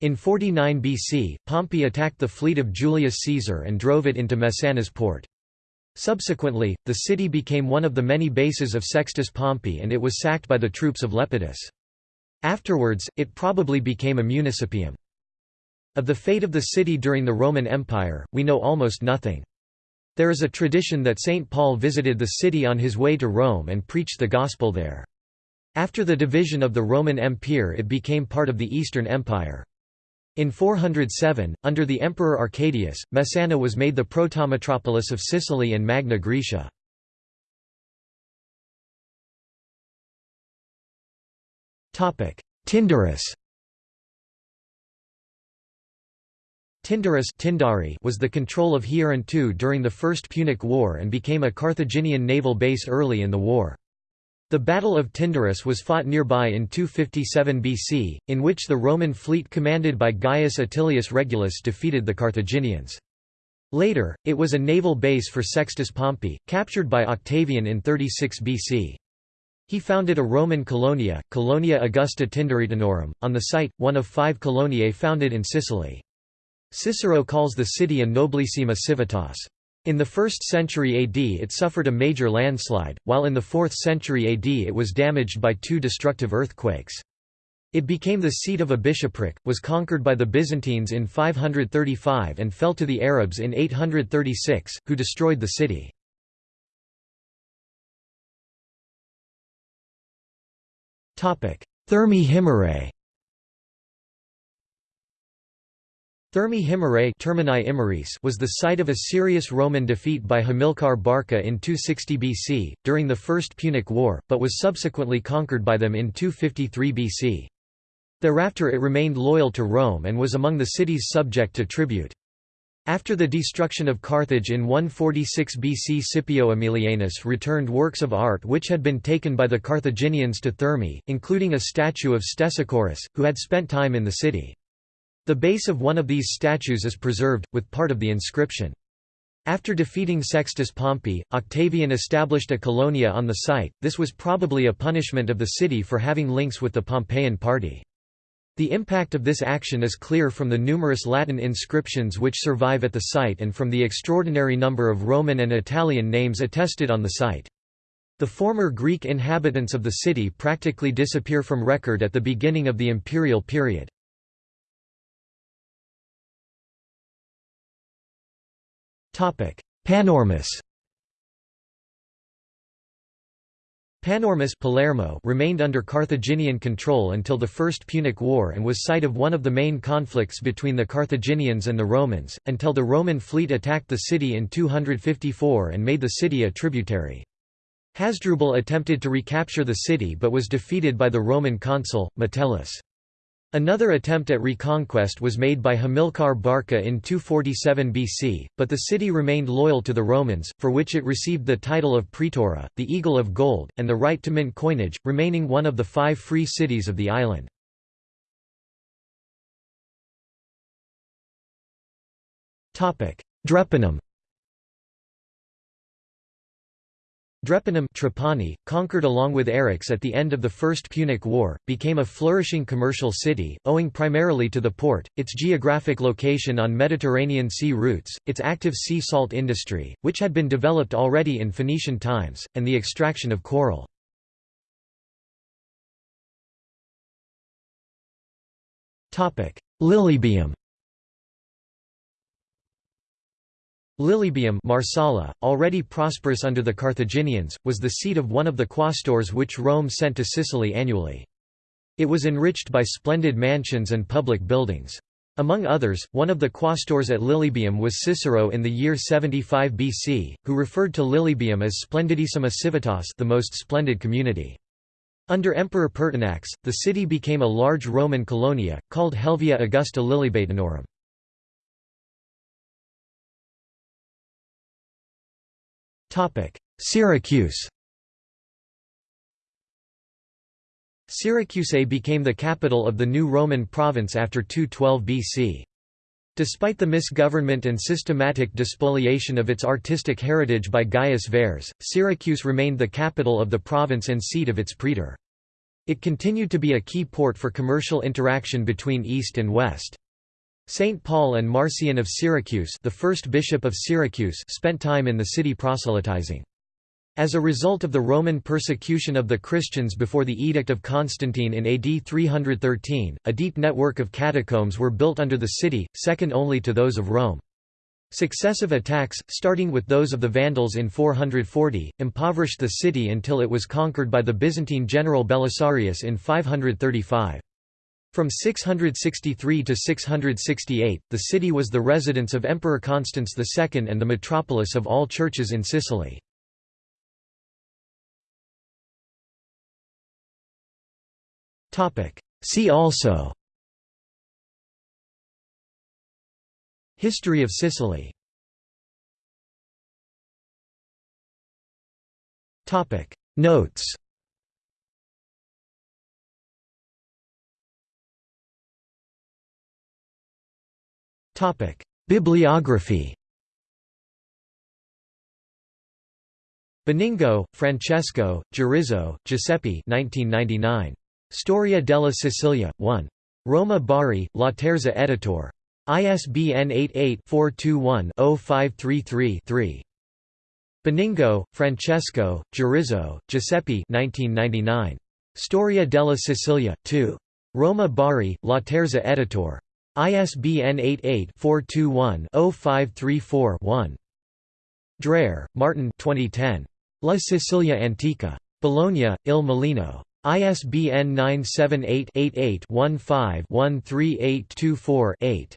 In 49 BC, Pompey attacked the fleet of Julius Caesar and drove it into Messana's port. Subsequently, the city became one of the many bases of Sextus Pompey and it was sacked by the troops of Lepidus. Afterwards, it probably became a municipium. Of the fate of the city during the Roman Empire, we know almost nothing. There is a tradition that St. Paul visited the city on his way to Rome and preached the Gospel there. After the division of the Roman Empire it became part of the Eastern Empire. In 407, under the Emperor Arcadius, Messana was made the protometropolis of Sicily and Magna Graecia. Tyndaris Tyndaris was the control of Hieron during the First Punic War and became a Carthaginian naval base early in the war. The Battle of Tyndaris was fought nearby in 257 BC, in which the Roman fleet commanded by Gaius Atilius Regulus defeated the Carthaginians. Later, it was a naval base for Sextus Pompey, captured by Octavian in 36 BC. He founded a Roman colonia, Colonia Augusta Tyndaritanorum, on the site, one of five coloniae founded in Sicily. Cicero calls the city a noblissima civitas. In the 1st century AD it suffered a major landslide, while in the 4th century AD it was damaged by two destructive earthquakes. It became the seat of a bishopric, was conquered by the Byzantines in 535 and fell to the Arabs in 836, who destroyed the city. Thermae Himerae Thermae Himerae was the site of a serious Roman defeat by Hamilcar Barca in 260 BC, during the First Punic War, but was subsequently conquered by them in 253 BC. Thereafter it remained loyal to Rome and was among the cities subject to tribute. After the destruction of Carthage in 146 BC Scipio Aemilianus returned works of art which had been taken by the Carthaginians to Thermae, including a statue of Stesichorus, who had spent time in the city. The base of one of these statues is preserved, with part of the inscription. After defeating Sextus Pompey, Octavian established a colonia on the site, this was probably a punishment of the city for having links with the Pompeian party. The impact of this action is clear from the numerous Latin inscriptions which survive at the site and from the extraordinary number of Roman and Italian names attested on the site. The former Greek inhabitants of the city practically disappear from record at the beginning of the imperial period. Panormus Panormus Palermo remained under Carthaginian control until the First Punic War and was site of one of the main conflicts between the Carthaginians and the Romans, until the Roman fleet attacked the city in 254 and made the city a tributary. Hasdrubal attempted to recapture the city but was defeated by the Roman consul, Metellus. Another attempt at reconquest was made by Hamilcar Barca in 247 BC, but the city remained loyal to the Romans, for which it received the title of Praetora, the Eagle of Gold, and the right to mint coinage, remaining one of the five free cities of the island. Drepanum Drepanum Trapani, conquered along with Eryx at the end of the First Punic War, became a flourishing commercial city, owing primarily to the port, its geographic location on Mediterranean sea routes, its active sea salt industry, which had been developed already in Phoenician times, and the extraction of coral. Lilybaeum Lilybaeum Marsala, already prosperous under the Carthaginians, was the seat of one of the quaestors which Rome sent to Sicily annually. It was enriched by splendid mansions and public buildings. Among others, one of the quaestors at Lilybaeum was Cicero in the year 75 BC, who referred to Lilybaeum as Splendidissima civitas the most splendid community. Under Emperor Pertinax, the city became a large Roman colonia, called Helvia Augusta Lilybaetunorum. Syracuse Syracuse became the capital of the new Roman province after 212 BC. Despite the misgovernment and systematic despoliation of its artistic heritage by Gaius Verres, Syracuse remained the capital of the province and seat of its praetor. It continued to be a key port for commercial interaction between East and West. Saint Paul and Marcian of Syracuse the first bishop of Syracuse spent time in the city proselytizing. As a result of the Roman persecution of the Christians before the Edict of Constantine in AD 313, a deep network of catacombs were built under the city, second only to those of Rome. Successive attacks, starting with those of the Vandals in 440, impoverished the city until it was conquered by the Byzantine general Belisarius in 535. From 663 to 668, the city was the residence of Emperor Constans II and the metropolis of all churches in Sicily. See also History of Sicily Notes Topic: Bibliography. Benigno, Francesco, Giarrizzo, Giuseppe 1999. Storia della Sicilia, 1. Roma Bari, Laterza Editor. ISBN 88-421-0533-3. Benigno, Francesco, Giarrizzo, Giuseppe 1999. Storia della Sicilia, 2. Roma Bari, Laterza Editor. ISBN 88-421-0534-1. Dreher, Martin 2010. La Sicilia Antica. Bologna, Il Mulino. ISBN 978-88-15-13824-8.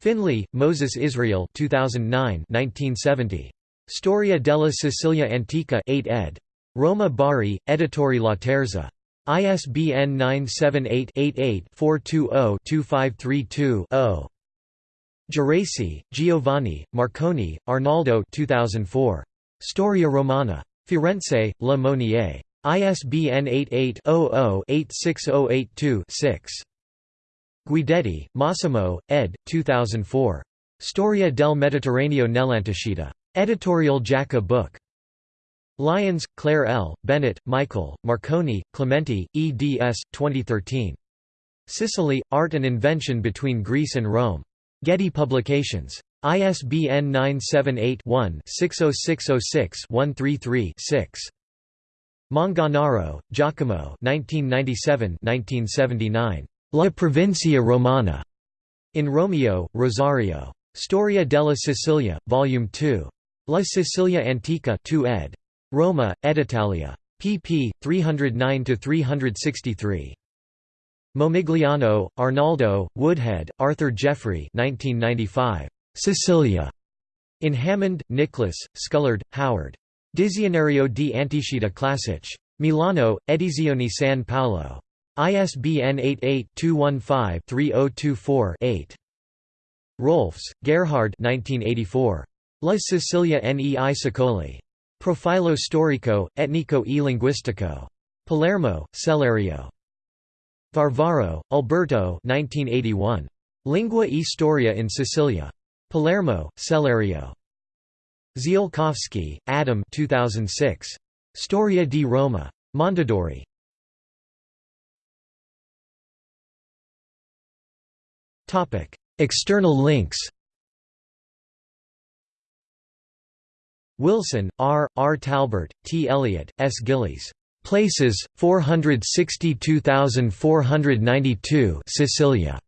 Finley, Moses Israel 2009 1970. Storia della Sicilia Antica 8 ed. Roma Bari, Editori Laterza. ISBN 978-88-420-2532-0. Geraci, Giovanni, Marcone, Arnaldo 2004. Storia Romana. Firenze, Le Monnier. ISBN 88-00-86082-6. Guidetti, Massimo, ed. 2004. Storia del Mediterraneo nell'Antichità. Editorial Jaca Book. Lyons, Claire L., Bennett, Michael, Marconi, Clemente, eds. 2013. Sicily, Art and Invention Between Greece and Rome. Getty Publications. ISBN 978-1-60606-133-6. Manganaro, Giacomo La Provincia Romana. In Romeo, Rosario. Storia della Sicilia, Volume 2. La Sicilia Antica 2 ed. Roma, Editalia. pp. 309–363. Momigliano, Arnaldo, Woodhead, Arthur Geoffrey 1995. Sicilia. In Hammond, Nicholas, Scullard, Howard. Dizionario di Antiscita Classici. Milano, Edizioni San Paolo. ISBN 88-215-3024-8. Rohlfs, Gerhard 1984. La Sicilia nei secoli. Profilo storico, etnico e linguistico. Palermo, Sellerio. Varvaro, Alberto 1981. Lingua e storia in Sicilia. Palermo, Sellerio. Ziolkowski, Adam 2006. Storia di Roma. Mondadori. External links Wilson, R., R. Talbert, T. Elliott, S. Gillies. Places, 462,492 Sicilia.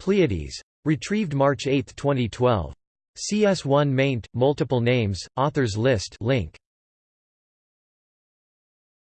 Pleiades. Retrieved March 8, 2012. CS1 maint, multiple names, authors list link.